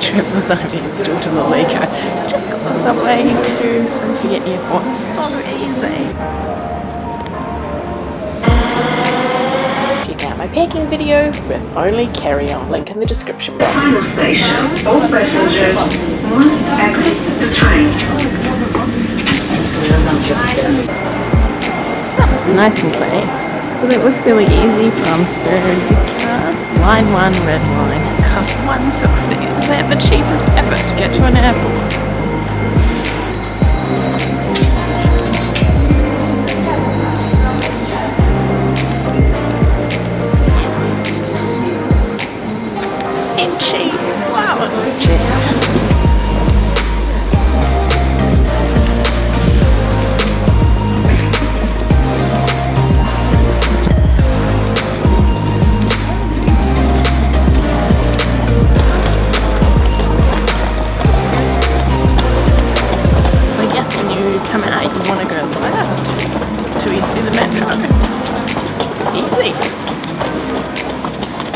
trip was I only installed to the Lico. Just got the subway to Sofia Airport. So easy. Check out my packing video with only carry-on. Link in the description box. The station, all passengers must exit the train. It's nice and clean. So that was really easy from Serdika. Line 1 red line. Cost 160. Ever to get to an airport? And cheap. Wow, it was cheap. come out, you want to go left to enter the metro.